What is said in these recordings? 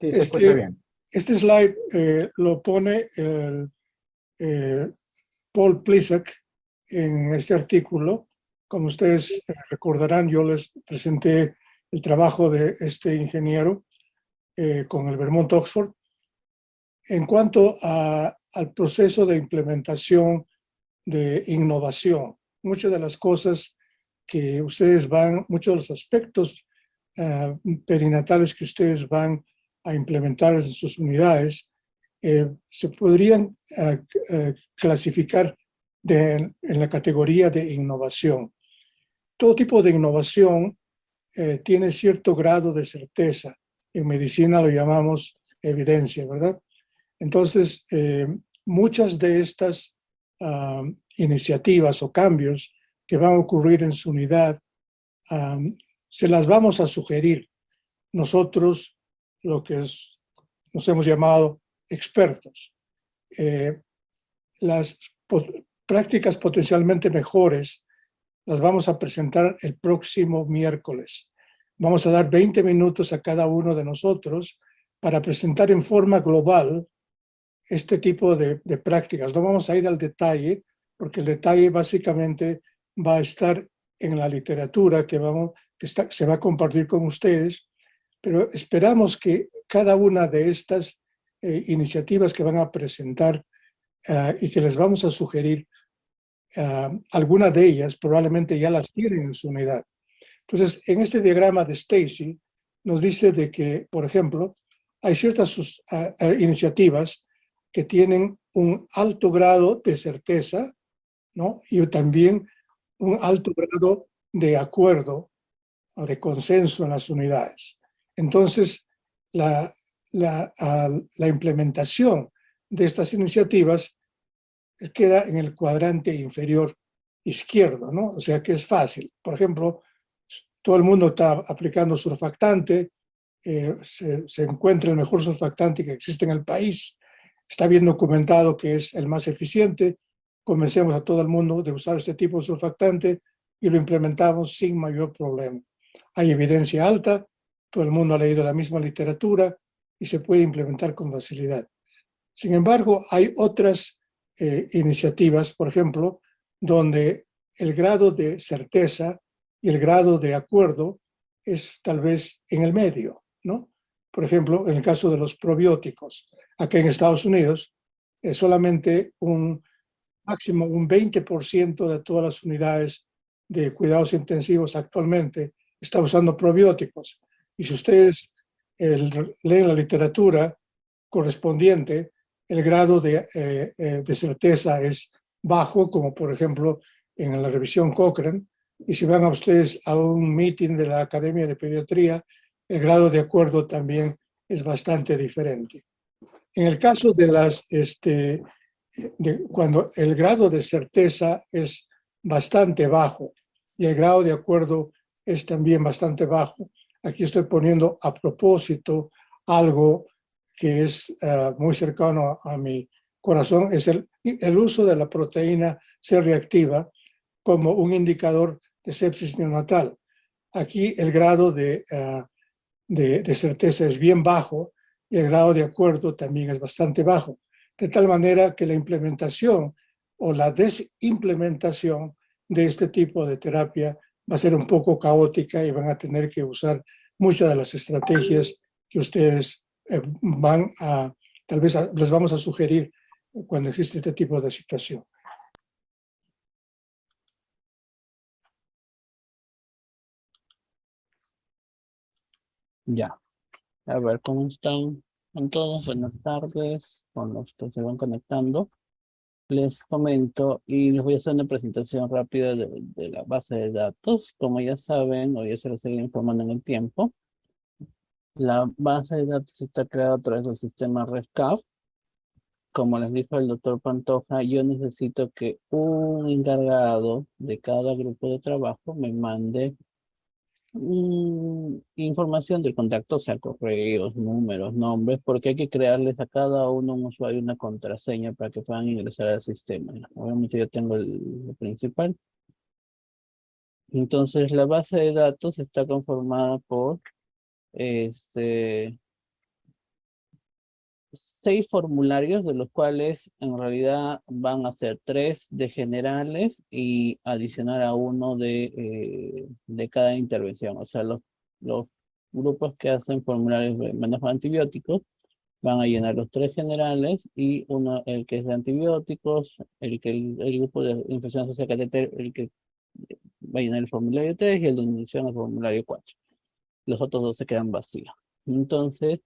Sí, se Este- escucha bien. Este slide eh, lo pone el, eh, Paul Plisak en este artículo. Como ustedes eh, recordarán, yo les presenté el trabajo de este ingeniero eh, con el Vermont Oxford en cuanto a- al proceso de implementación de innovación. Muchas de las cosas que ustedes van, muchos de los aspectos ah, perinatales que ustedes van a implementar en sus unidades, eh, se podrían ah, eh, clasificar en la categoría de innovación. Todo tipo de innovación eh, tiene cierto grado de certeza. En medicina lo llamamos evidencia, ¿verdad? Entonces, eh, muchas de estas ah, iniciativas o cambios que van a ocurrir en su unidad, ah, se las vamos a sugerir nosotros, lo que es- nos hemos llamado expertos. Eh, las prácticas potencialmente mejores las vamos a presentar el próximo miércoles. Vamos a dar 20 minutos a cada uno de nosotros para presentar en forma global este tipo de, de prácticas. No vamos a ir al detalle, porque el detalle básicamente va a estar en la literatura que, vamos, que está- se va a compartir con ustedes, pero esperamos que cada una de estas eh, iniciativas que van a presentar ah, y que les vamos a sugerir, ah, alguna de ellas probablemente ya las tienen en su unidad. Entonces, en este diagrama de Stacy, nos dice de que, por ejemplo, hay ciertas sus- iniciativas que tienen un alto grado de certeza, ¿no? Y también un alto grado de acuerdo o de consenso en las unidades. Entonces, la, la, la implementación de estas iniciativas queda en el cuadrante inferior izquierdo, ¿no? O sea que es fácil. Por ejemplo, todo el mundo está aplicando surfactante, eh, se, se encuentra el mejor surfactante que existe en el país, está bien documentado que es el más eficiente, convencemos a todo el mundo de usar este tipo de surfactante y lo implementamos sin mayor problema. Hay evidencia alta, todo el mundo ha leído la misma literatura y se puede implementar con facilidad. Sin embargo, hay otras eh, iniciativas, por ejemplo, donde el grado de certeza y el grado de acuerdo es tal vez en el medio, ¿no? Por ejemplo, en el caso de los probióticos, aquí en Estados Unidos, es solamente un máximo un 20% de todas las unidades de cuidados intensivos actualmente está usando probióticos. Y si ustedes el- leen la literatura correspondiente, el grado de, eh, eh, de certeza es bajo, como por ejemplo en la revisión Cochrane, y si van a ustedes a un meeting de la Academia de Pediatría, el grado de acuerdo también es bastante diferente. En el caso de las, este, de cuando el grado de certeza es bastante bajo y el grado de acuerdo es también bastante bajo, aquí estoy poniendo a propósito algo que es ah, muy cercano a, mi corazón, es el, uso de la proteína C reactiva como un indicador de sepsis neonatal. Aquí el grado de, ah, de, de certeza es bien bajo y el grado de acuerdo también es bastante bajo, de tal manera que la implementación o la desimplementación de este tipo de terapia va a ser un poco caótica y van a tener que usar muchas de las estrategias que ustedes eh, van a, tal vez les vamos a sugerir cuando existe este tipo de situación. Ya. A ver, ¿cómo están? Con todos, buenas tardes, con los que se van conectando. Les comento y les voy a hacer una presentación rápida de, la base de datos. Como ya saben, o ya se les seguir informando en el tiempo, la base de datos está creada a través del sistema RESCAF. Como les dijo el doctor Pantoja, yo necesito que un encargado de cada grupo de trabajo me mande mm, información del contacto, o sea, correos, números, nombres, porque hay que crearles a cada uno un usuario una contraseña para que puedan ingresar al sistema. Obviamente yo tengo el, principal. Entonces, la base de datos está conformada por este seis formularios, de los cuales en realidad van a ser tres de generales y adicionar a uno de, eh, de cada intervención. O sea, los, los grupos que hacen formularios de manejo de antibióticos van a llenar los tres generales y uno, el que es de antibióticos, el que el, grupo de infección social catéter, el que va a llenar el formulario 3 y el de inducción el formulario 4. Los otros dos se quedan vacíos. Entonces,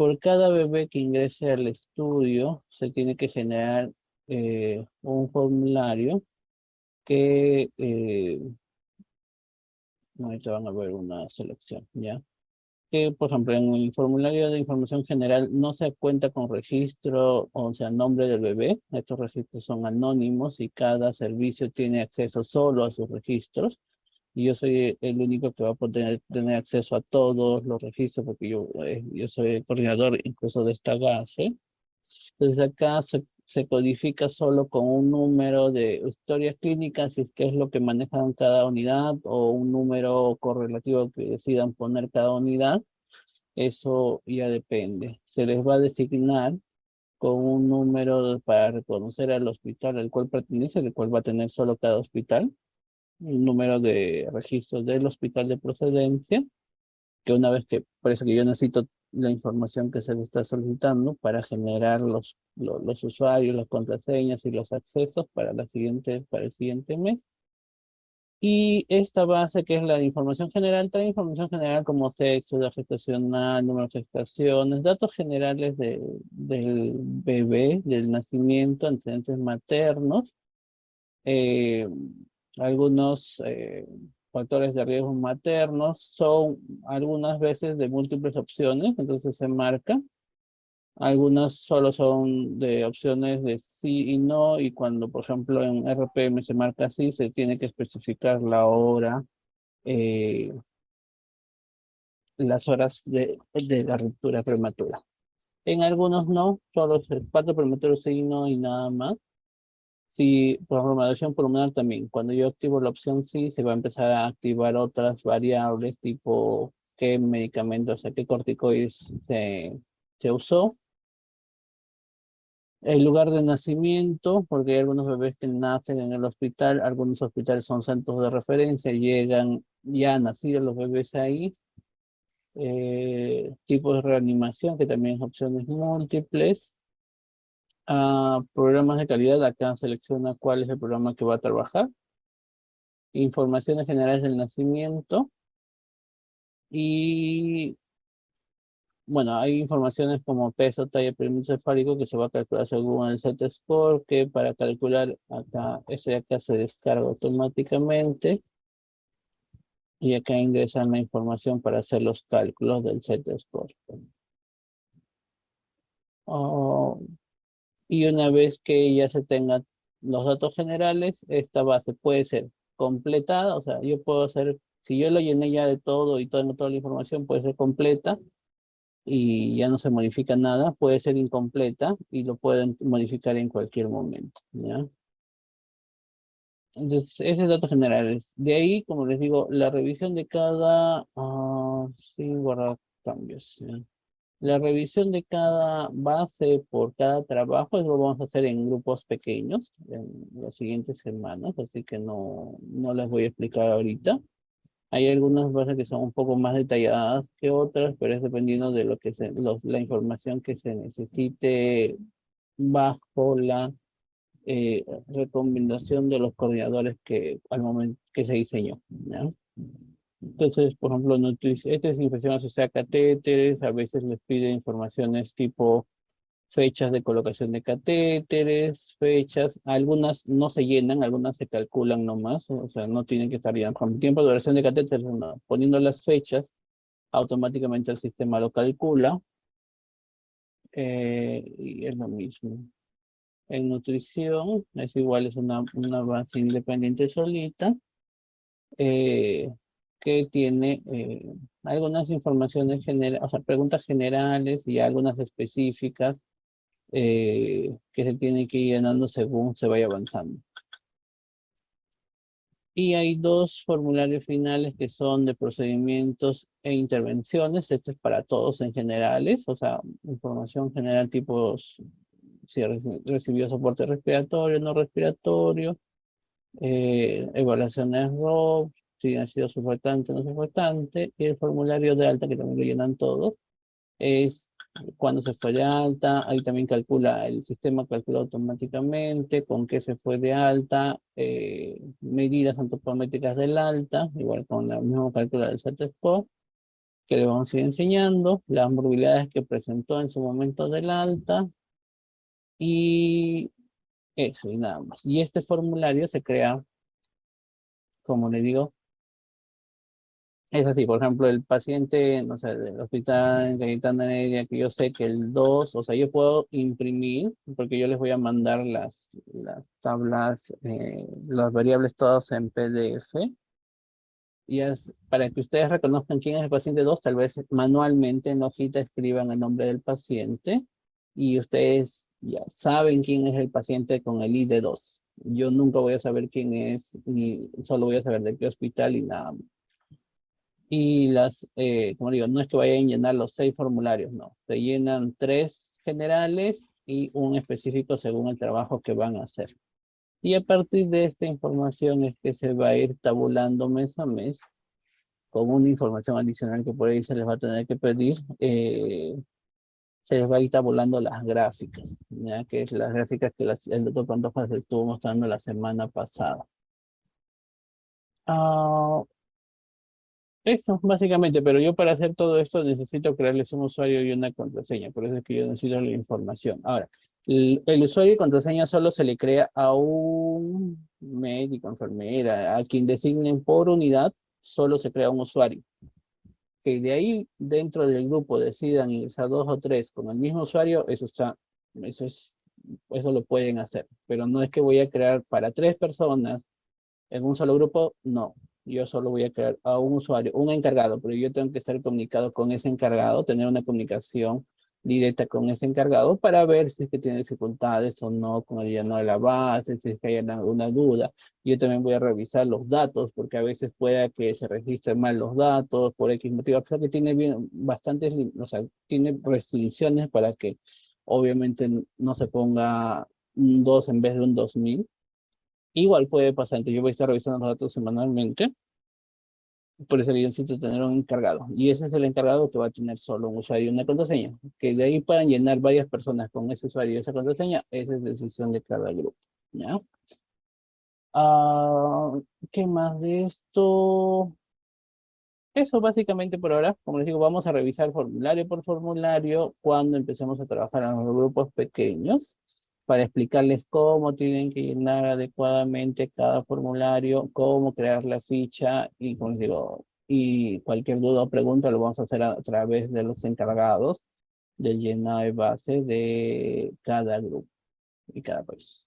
por cada bebé que ingrese al estudio, se tiene que generar eh, un formulario que eh, ahorita van a ver una selección, ¿ya? Que, por ejemplo, en el formulario de información general no se cuenta con registro, o sea, nombre del bebé. Estos registros son anónimos y cada servicio tiene acceso solo a sus registros y yo soy el único que va a poder tener acceso a todos los registros porque yo, eh, yo soy el coordinador incluso de esta base. Entonces acá se, codifica solo con un número de historias clínicas, si es es lo que manejan cada unidad o un número correlativo que decidan poner cada unidad. Eso ya depende. Se les va a designar con un número para reconocer al hospital al cual pertenece, el cual va a tener solo cada hospital un número de registro del hospital de procedencia, que una vez que parece que yo necesito la información que se le está solicitando para generar los, los, usuarios, las contraseñas y los accesos para, la siguiente, para el siguiente mes. Y esta base, que es la información general, trae información general como sexo, edad gestacional, número de gestaciones, datos generales de, del bebé, del nacimiento, antecedentes maternos, eh, algunos eh, factores de riesgo maternos son algunas veces de múltiples opciones, entonces se marca. Algunas solo son de opciones de sí y no, y cuando, por ejemplo, en RPM se marca así, se tiene que especificar la hora, eh, las horas de, de la ruptura prematura. En algunos no, solo el parto prematuro sí y no y nada más. Si, ejemplo, pulmonar también, cuando yo activo la opción sí, se va a empezar a activar otras variables tipo qué medicamentos, o sea, qué corticoides se, se usó. El lugar de nacimiento, porque hay algunos bebés que nacen en el hospital, algunos hospitales son centros de referencia, llegan ya nacidos los bebés ahí. Eh, tipo de reanimación, que también es opciones múltiples programas de calidad, acá selecciona cuál es el programa que va a trabajar. Informaciones generales del nacimiento. Y bueno, hay informaciones como peso, talla, perímetro cefálico que se va a calcular según el set score, que para calcular acá, ese de acá se descarga automáticamente. Y acá ingresan la información para hacer los cálculos del set score. Oh, y una vez que ya se tengan los datos generales, esta base puede ser completada, o sea, yo puedo hacer, si yo lo llené ya de todo y tengo toda la información, puede ser completa y ya no se modifica nada, puede ser incompleta y lo pueden modificar en cualquier momento, ¿ya? Entonces, ese es datos generales. De ahí, como les digo, la revisión de cada, uh, sí, guardar cambios. La revisión de cada base por cada trabajo lo vamos a hacer en grupos pequeños en las siguientes semanas, así que no, no les voy a explicar ahorita. Hay algunas bases que son un poco más detalladas que otras, pero es dependiendo de lo que la información que se necesite bajo la eh, recomendación de los coordinadores que al momento que se diseñó. Entonces, por ejemplo, esta es infección asociada a catéteres, a veces les pide informaciones tipo fechas de colocación de catéteres, fechas, algunas no se llenan, algunas se calculan nomás, o sea, no tienen que estar ya con tiempo de duración de catéteres, poniendo las fechas, automáticamente el sistema lo calcula, eh, y es lo mismo. En nutrición, es igual, es una, una base independiente solita, eh, que tiene eh, algunas informaciones generales, o sea, preguntas generales y algunas específicas eh, que se tienen que ir llenando según se vaya avanzando. Y hay dos formularios finales que son de procedimientos e intervenciones. Este es para todos en generales, o sea, información general tipo si recibió soporte respiratorio, no respiratorio, eh, evaluaciones ROP, si ha sido suportante o no suportante, y el formulario de alta, que también lo llenan todos, es cuando se fue de alta, ahí también calcula, el sistema calcula automáticamente con qué se fue de alta, eh, medidas antropométricas del alta, igual con la misma cálculo del CETESCO, que le vamos a ir enseñando, las morbilidades que presentó en su momento del alta, y eso, y nada más. Y este formulario se crea, como le digo, es así, por ejemplo, el paciente, no sé, del hospital Cayetana Heredia, que yo sé que el 2, o sea, yo puedo imprimir, porque yo les voy a mandar las, las tablas, eh, las variables todas en PDF. Y es para que ustedes reconozcan quién es el paciente 2, tal vez manualmente en la hojita escriban el nombre del paciente y ustedes ya saben quién es el paciente con el ID 2. Yo nunca voy a saber quién es, ni solo voy a saber de qué hospital y nada más. Y las, eh, como digo, no es que vayan a llenar los seis formularios, no. Se llenan tres generales y un específico según el trabajo que van a hacer. Y a partir de esta información es que se va a ir tabulando mes a mes con una información adicional que por ahí se les va a tener que pedir. Eh, se les va a ir tabulando las gráficas, ya que es las gráficas que el doctor Pantoja se estuvo mostrando la semana pasada. Ah, eso, básicamente, pero yo para hacer todo esto necesito crearles un usuario y una contraseña, por eso es que yo necesito la información. Ahora, el, usuario y contraseña solo se le crea a un médico, enfermera, a quien designen por unidad, solo se crea un usuario. Que de ahí, dentro del grupo, decidan ingresar dos o tres con el mismo usuario, eso está, eso es, eso lo pueden hacer. Pero no es que voy a crear para tres personas en un solo grupo, no yo solo voy a crear a un usuario, un encargado, pero yo tengo que estar comunicado con ese encargado, tener una comunicación directa con ese encargado para ver si es que tiene dificultades o no con el lleno de la base, si es que hay alguna duda. Yo también voy a revisar los datos, porque a veces puede que se registren mal los datos por X motivo, a pesar que tiene bien, bastantes, o sea, tiene restricciones para que obviamente no se ponga un 2 en vez de un 2000, Igual puede pasar, entonces yo voy a estar revisando los datos semanalmente. Por eso yo necesito tener un encargado. Y ese es el encargado que va a tener solo un usuario y una contraseña. Que de ahí puedan llenar varias personas con ese usuario y esa contraseña, esa es decisión de cada grupo. ¿ya? Ah, ¿Qué más de esto? Eso básicamente por ahora, como les digo, vamos a revisar formulario por formulario cuando empecemos a trabajar en los grupos pequeños para explicarles cómo tienen que llenar adecuadamente cada formulario, cómo crear la ficha y, como digo, y cualquier duda o pregunta lo vamos a hacer a, través de los encargados del llenado de base de cada grupo y cada país.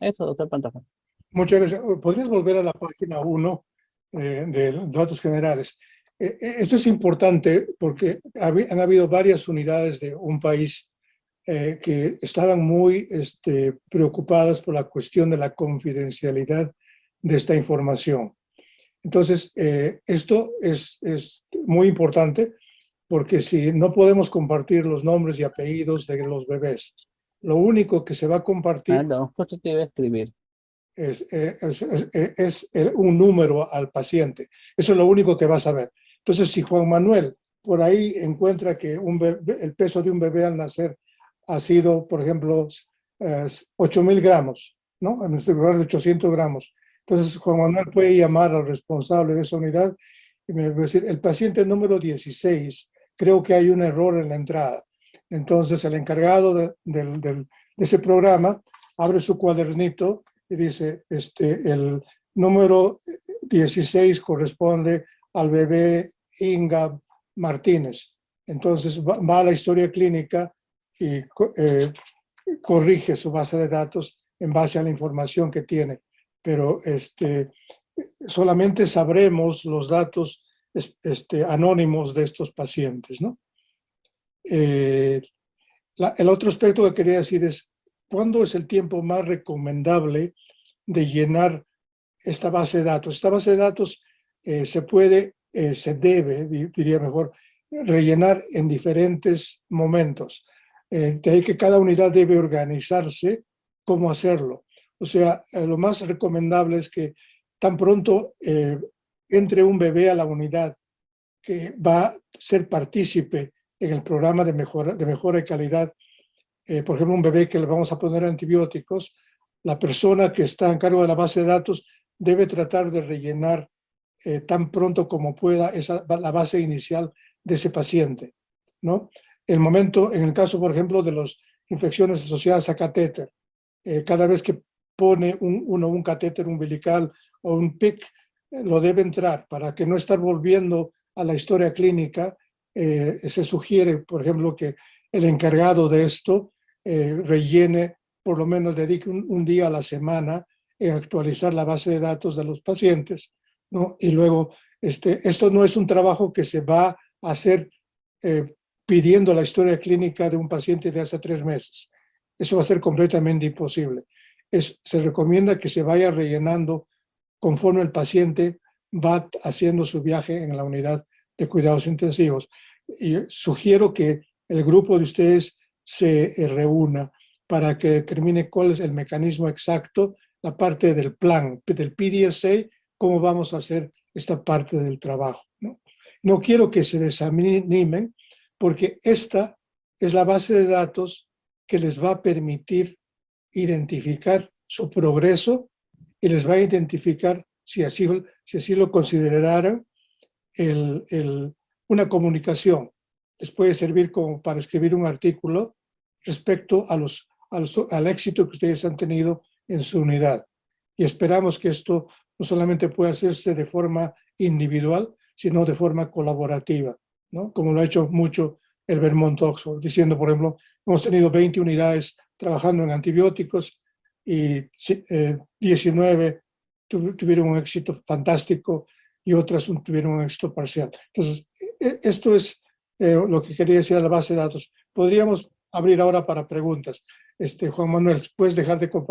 Eso, doctor Pantoja. Muchas gracias. ¿Podrías volver a la página 1 eh, de datos generales? Eh, eh, esto es importante porque han habido varias unidades de un país eh, que estaban muy este, preocupadas por la cuestión de la confidencialidad de esta información. Entonces, eh, esto es, es, muy importante porque si no podemos compartir los nombres y apellidos de los bebés, lo único que se va a compartir... Ah, no, te iba a escribir. Es, eh, es, es, es, un número al paciente. Eso es lo único que va a saber. Entonces, si Juan Manuel por ahí encuentra que un el peso de un bebé al nacer ha sido, por ejemplo, eh, 8.000 gramos, ¿no? En este lugar de 800 gramos. Entonces, Juan Manuel puede llamar al responsable de esa unidad y me va a decir, el paciente número 16, creo que hay un error en la entrada. Entonces, el encargado de, de ese programa abre su cuadernito y dice, este, el número 16 corresponde al bebé Inga Martínez. Entonces va, va, a la historia clínica y eh, corrige su base de datos en base a la información que tiene. Pero este, solamente sabremos los datos este, anónimos de estos pacientes. ¿no? Eh, el otro aspecto que quería decir es, ¿cuándo es el tiempo más recomendable de llenar esta base de datos. Esta base de datos eh, se puede, se debe, diría mejor, rellenar en diferentes momentos. Eh, de ahí que cada unidad debe organizarse cómo hacerlo. O sea, lo más recomendable es que tan pronto entre un bebé a la unidad que va a ser partícipe en el programa de mejora de, mejora de calidad, por ejemplo, un bebé que le vamos a poner antibióticos, la persona que está en cargo de la base de datos debe tratar de rellenar eh, tan pronto como pueda esa, la base inicial de ese paciente. ¿no? El momento, en el caso, por ejemplo, de las infecciones asociadas a catéter, eh, cada vez que pone un, uno un catéter umbilical o un PIC, eh, lo debe entrar para que no estar volviendo a la historia clínica. se sugiere, por ejemplo, que el encargado de esto rellene, por lo menos dedique un día a la semana en actualizar la base de datos de los pacientes, ¿no? Y luego, este, esto no es un trabajo que se va a hacer eh, pidiendo la historia clínica de un paciente de hace tres meses. Eso va a ser completamente imposible. Es, se recomienda que se vaya rellenando conforme el paciente va haciendo su viaje en la unidad de cuidados intensivos. Y sugiero que el grupo de ustedes se eh, reúna para que determine cuál es el mecanismo exacto la parte del plan, del PDSA, cómo vamos a hacer esta parte del trabajo. No, no quiero que se desanimen, porque esta es la base de datos que les va a permitir identificar su progreso y les va a identificar, si así, lo consideraran, una comunicación. Les puede servir como para escribir un artículo respecto al éxito que ustedes han tenido en su unidad. Y esperamos que esto no solamente pueda hacerse de forma individual, sino de forma colaborativa, ¿no? como lo ha hecho mucho el Vermont Oxford, diciendo, por ejemplo, hemos tenido 20 unidades trabajando en antibióticos y 19 eh, tuvieron un éxito fantástico y otras tuvieron un éxito parcial. Entonces, e, esto es eh, lo que quería decir a la base de datos. Podríamos abrir ahora para preguntas. Este, Juan Manuel, ¿puedes dejar de compartir?